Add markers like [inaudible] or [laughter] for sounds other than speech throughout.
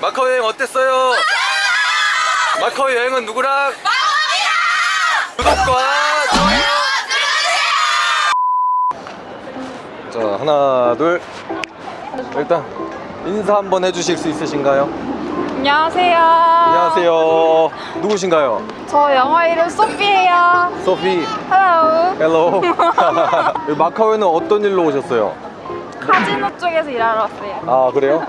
마카오 여행 어땠어요? 마카오 여행은 누구랑? 구독과 좋아요 자 하나 둘 일단 인사 한번 해주실 수 있으신가요? 안녕하세요. 안녕하세요 누구신가요? 저 영어 이름 소피예요. 소피 Hello. Hello 여기 [laughs] 마카오에는 어떤 일로 오셨어요? 카지노 쪽에서 일하러 왔어요. 아 그래요?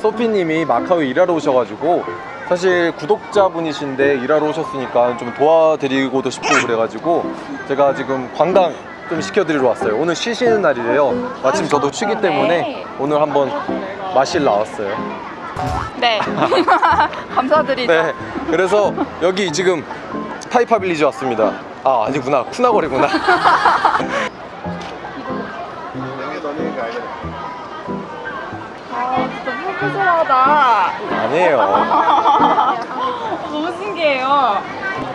소피님이 마카오에 일하러 오셔가지고 사실 구독자분이신데 일하러 오셨으니까 좀 도와드리고도 싶고 그래가지고 제가 지금 관광 좀 시켜드리러 왔어요 오늘 쉬시는 날이래요 마침 저도 쉬기 때문에 오늘 한번 마실 나왔어요 네. [laughs] 감사드리죠. 네 그래서 여기 지금 타이파 빌리지 왔습니다 아 아니구나 쿠나거리구나 [laughs] 푸푸스하다. 아니에요 [laughs] 너무 신기해요.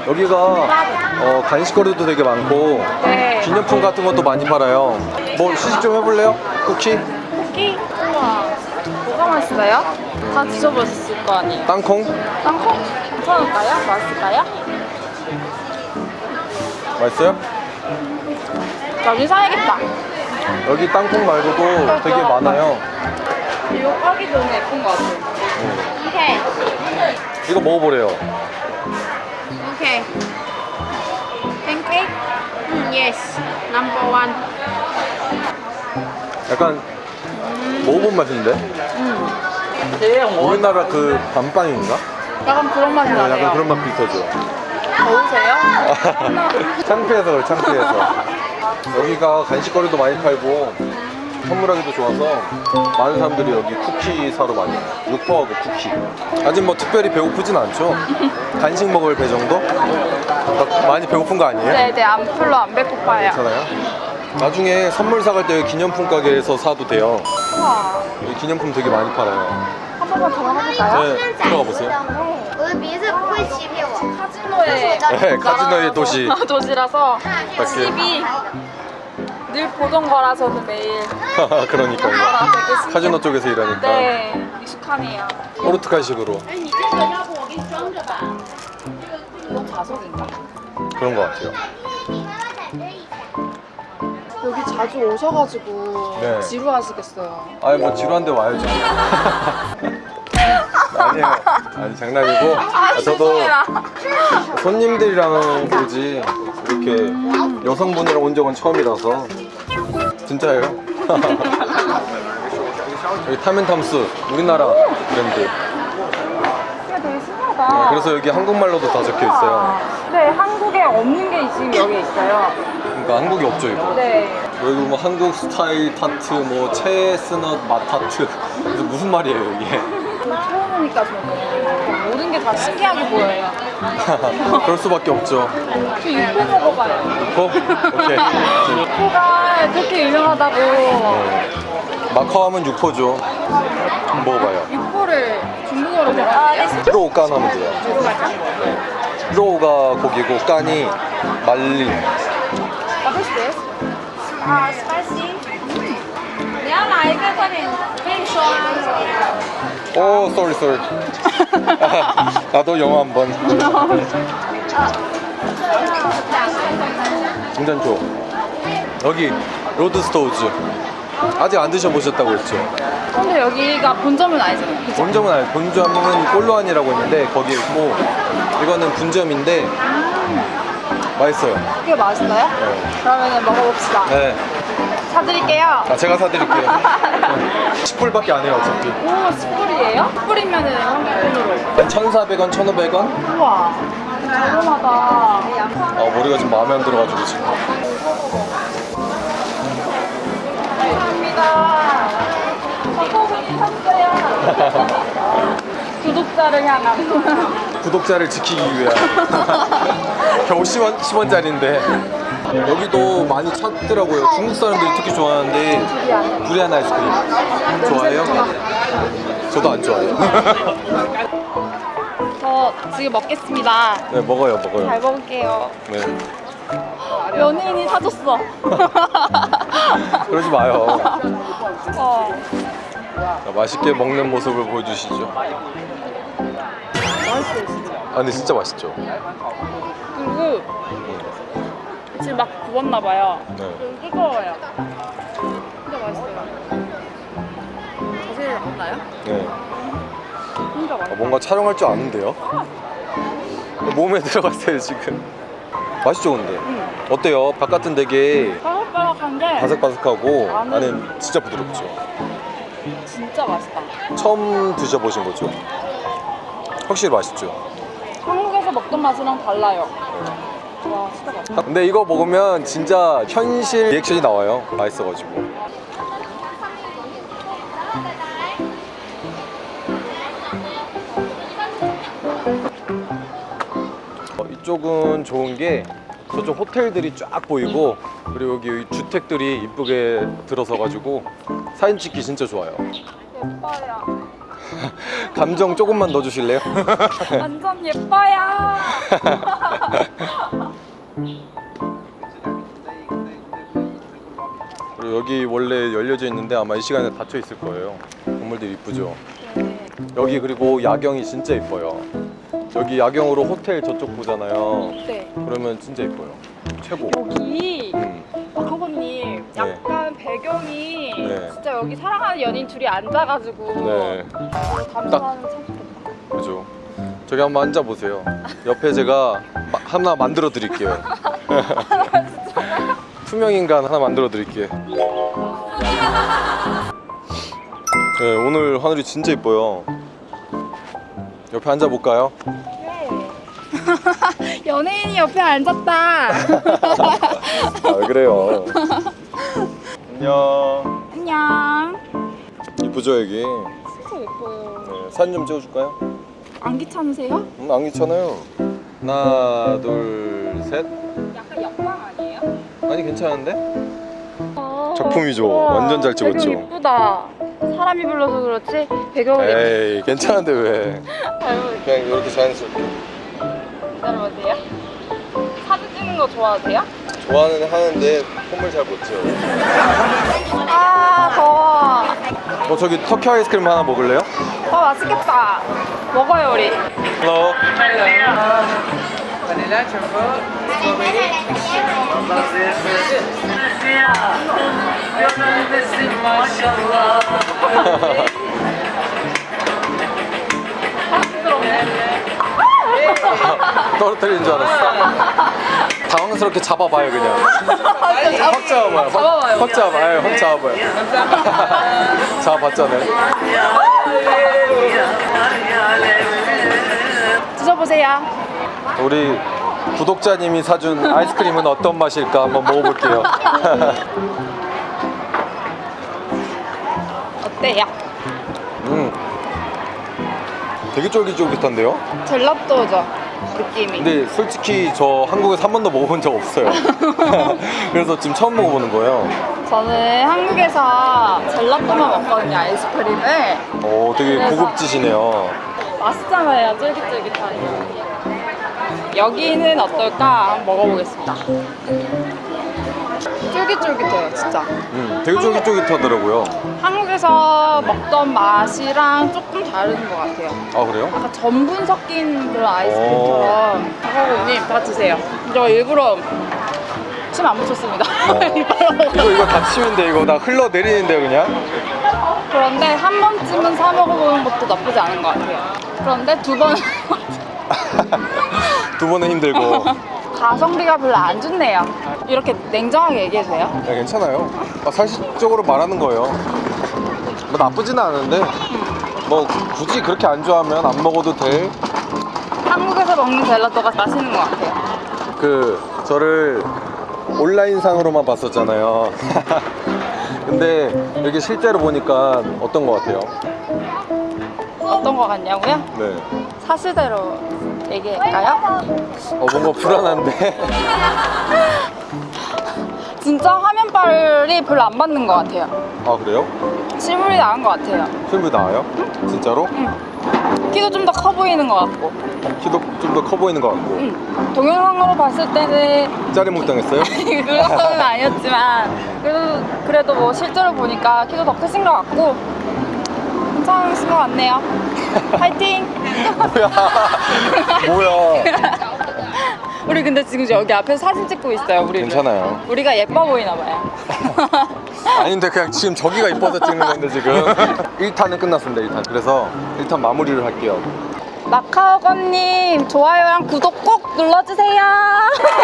여기가 어, 간식거리도 되게 많고 네. 기념품 같은 것도 많이 팔아요 뭐 시식 좀 해볼래요? 쿠키? 쿠키? 우와. 뭐가 맛있어요? 다 드셔보셨을 거 아니에요? 땅콩? 땅콩? 괜찮을까요? 맛있을까요? 맛있어요? 나중에 사야겠다. 여기 땅콩 말고도 되게 많아요 이거 까기 전에 예쁜 거 같아요. 오케이. 이거 먹어보래요 오케이. 팬케이크? 음, yes. Number one. 약간 먹어본 맛인데? 우리나라 그 밤빵인가? 약간 그런 맛이 네, 나네요. 약간 그런 맛 비슷하죠 더우세요? [laughs] 창피해서 그래 창피해서 [laughs] 여기가 간식거리도 많이 팔고 선물하기도 좋아서 많은 사람들이 여기 쿠키 사러 많이 와요 육포하고 쿠키 아직 뭐 특별히 배고프진 않죠? [laughs] 간식 먹을 배 정도? 많이 배고픈 거 아니에요? 네네 안, 별로 안 배고파요 괜찮아요? 나중에 선물 사갈 때 기념품 가게에서 사도 돼요 우와 기념품 되게 많이 팔아요 한 번만 더 가볼까요? 네, 들어가 보세요 카지노의 네, 카지노의 도시 [laughs] 도시라서 그 집이 늘 보던 거라서는 매일 그러니까요 아. 카지노 쪽에서 일하니까 네, 익숙하네요. 포르투갈식으로 이건 자석인가? 그런 것 같아요 여기 자주 오셔가지고 네. 지루하시겠어요. 아니 뭐 지루한데 와야죠 [laughs] 아니에요 아니 장난이고 아, 저도 죄송해라. 손님들이랑 오지 이렇게 여성분이랑 온 적은 처음이라서 진짜예요? [laughs] 여기 탐앤탐스 우리나라 브랜드. 이게 되게 신기하다. 네, 그래서 여기 한국말로도 다 적혀 있어요. 네, 한국에 없는 게 지금 여기 있어요. 그러니까 한국이 없죠 이거. 네. 여기 뭐 한국 스타일 tart 뭐 chestnut 맛 tart. 그래서 [laughs] 무슨 말이에요 이게? 처음 오니까 저는 게 다 신기하게 보여요. [laughs] 그럴 수밖에 없죠. 그 육포 먹어봐요. 육포? 오케이. [laughs] 육포가 그렇게 유명하다고. 네. 마카오하면 육포죠. 먹어봐요. 육포를 중국어로 뭐예요? 肉干 하면 돼요. 네. 肉가 고기고 干이 말린. What is this? Uh, spicy. Yeah, I get it. 오 sorry sorry 나도 영어 한번. 중전초 여기 Lord Stow's. 아직 안 드셔보셨다고 했죠? 근데 여기가 본점은 아니잖아요. 그죠? 본점은 아니 본점은 콜로안이라고 있는데 거기 있고 이거는 분점인데 맛있어요. 그게 맛있어요? 그러면 먹어봅시다. 네. 사드릴게요. 아, 제가 사드릴게요 [laughs] 10불밖에 안 해요 어차피 오, 10불이에요? 10불이면은 한국 돈으로. 한 1,400원, 1,500원? 우와. 저렴하다. 아 머리가 좀 마음에 안 들어가지고 지금 감사합니다. 저도 샀어요. [laughs] 구독자를 향한. 구독자를 지키기 위한 [laughs] 겨우 10원, 10원짜리인데 여기도 많이 찾더라고요 중국 사람들이 특히 좋아하는데 두리안 아이스크림 좋아해요? 저도 안 좋아해요 [laughs] 저 지금 먹겠습니다. 네 먹어요 먹어요 잘 먹을게요. 네 연예인이 사줬어. [laughs] 그러지 마요 [laughs] 어. 자, 맛있게 먹는 모습을 보여주시죠. 맛있어요 진짜. 아 근데 진짜 맛있죠. 그리고 지금 막 구웠나 봐요. 네. 좀 뜨거워요. 진짜 맛있어요. 자세히 나왔나요? 네. 진짜 아, 맛있어. 뭔가 촬영할 줄 아는데요? 몸에 들어갔어요 지금. 맛있죠 근데. 응. 어때요? 바깥은 되게 바삭바삭한데 바삭바삭하고 안은- 안은 진짜 부드럽죠. 진짜 맛있다. 처음 드셔보신 거죠? 확실히 맛있죠. 한국에서 먹던 맛이랑 달라요. 맛있다. 근데 이거 먹으면 진짜 현실 리액션이 나와요. 맛있어가지고. 어, 이쪽은 좋은 게 저쪽 호텔들이 쫙 보이고 그리고 여기 주택들이 이쁘게 들어서 가지고 사진 찍기 진짜 좋아요. [laughs] 감정 조금만 넣어주실래요? 완전 예뻐요. [laughs] 그리고 여기 원래 열려져 있는데 아마 이 시간에 닫혀 있을 거예요. 건물들이 이쁘죠. 여기 그리고 야경이 진짜 이뻐요. 여기 야경으로 호텔 저쪽 보잖아요. 네. 그러면 진짜 이뻐요. 최고. 여기 음. 박하고님 약간 배경이 네. 진짜 여기 사랑하는 연인 둘이 앉아가지고 네. 담소하는 참 좋겠다. 그죠. 저기 한번 앉아 보세요. 옆에 제가 마- 하나 만들어 드릴게요. [laughs] 투명 인간 하나 만들어 드릴게요. 네, 오늘 하늘이 진짜 이뻐요. 옆에 앉아 볼까요? [laughs] 연예인이 옆에 앉았다. [laughs] 아, 왜 그래요? 안녕. 안녕. 이쁘죠 여기? 진짜 예뻐요. 네, 사진 좀 찍어줄까요? 안 귀찮으세요? 음, 안 귀찮아요. 하나, 둘, 셋. 약간 역광 아니에요? 아니 괜찮은데? 작품이죠. 완전 잘 찍었죠. 배경 이쁘다. 사람이 불러서 그렇지 배경이 에이 괜찮은데 왜? 잘 그냥 이렇게 자연스럽게. 기다려보세요. 사진 찍는 거 좋아하세요? 좋아는 하는데 폼을 잘못 찍어요. 아 더워. 어 저기 터키 아이스크림 하나 먹을래요? 어 맛있겠다. 먹어요 우리. Hello. [laughs] 떨어뜨리는 줄 알았어. [laughs] 당황스럽게 잡아봐요 그냥. 확 잡아봐요. 확, 잡아봐요, 확 잡아봐요. 확 잡아봐요. [laughs] 잡아봤잖아요. 드셔보세요. 우리 구독자님이 사준 아이스크림은 어떤 맛일까 한번 먹어볼게요. [laughs] 어때요? 음, 되게 쫄깃쫄깃한데요? 젤라또죠 느낌이. 근데 솔직히 저 한국에서 한 번도 먹어본 적 없어요. [laughs] 그래서 지금 처음 먹어보는 거예요. 저는 한국에서 젤라또만 먹거든요 아이스크림을. 오, 되게 그래서- 고급지시네요. 맛있잖아요 쫄깃쫄깃하니. 여기는 어떨까 먹어보겠습니다. 쫄깃쫄깃해요 진짜. 음, 되게 쫄깃쫄깃하더라고요. 한국 에서 먹던 맛이랑 조금 다른 것 같아요. 아, 그래요? 약간 전분 섞인 그런 아이스크림처럼 박하고님 다 드세요. 저 일부러 침 안 묻혔습니다. 어. 이거, 이거 다 치면 돼. 이거 나 흘러내리는데요, 그냥? 그런데 한 번쯤은 사 먹어보는 것도 나쁘지 않은 것 같아요. 그런데 두번 [laughs] 두 번은 힘들고. [laughs] 가성비가 별로 안 좋네요. 이렇게 냉정하게 얘기해도 돼요? 네, 괜찮아요. 아, 사실적으로 말하는 거예요. 뭐 나쁘지는 않은데, 뭐 굳이 그렇게 안 좋아하면 안 먹어도 돼. 한국에서 먹는 젤라또가 맛있는 것 같아요. 그 저를 온라인상으로만 봤었잖아요. [laughs] 근데 여기 실제로 보니까 어떤 것 같아요? 어떤 것 같냐고요? 네. 사실대로 얘기할까요? 어, 뭔가 불안한데. [laughs] 진짜 화면빨이 별로 안 맞는 것 같아요. 아 그래요? 실물이 나은 것 같아요. film이 나와요? 진짜로? 키도 좀 더 커 보이는 것 같고. 키도 좀 더 커 보이는 것 같고. 음, 동영상으로 봤을 때는 짜리몽 당했어요? 그 정도는 아니었지만 그래도, 그래도 뭐 실제로 보니까 키도 더 크신 것 같고 괜찮으신 것 같네요. [laughs] 파이팅! 뭐야 뭐야 [laughs] 우리 근데 지금 여기 앞에서 사진 찍고 있어요. 우리 괜찮아요 우리가 예뻐 보이나 봐요. [laughs] 아닌데 그냥 지금 저기가 이뻐서 찍는 건데 지금 [laughs] 1탄은 끝났습니다 1탄 그래서 1탄 마무리를 할게요 마카오건님 좋아요랑 구독 꼭 눌러주세요.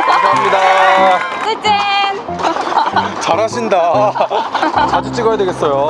감사합니다 [laughs] 찐찐. 잘하신다 자주 찍어야 되겠어요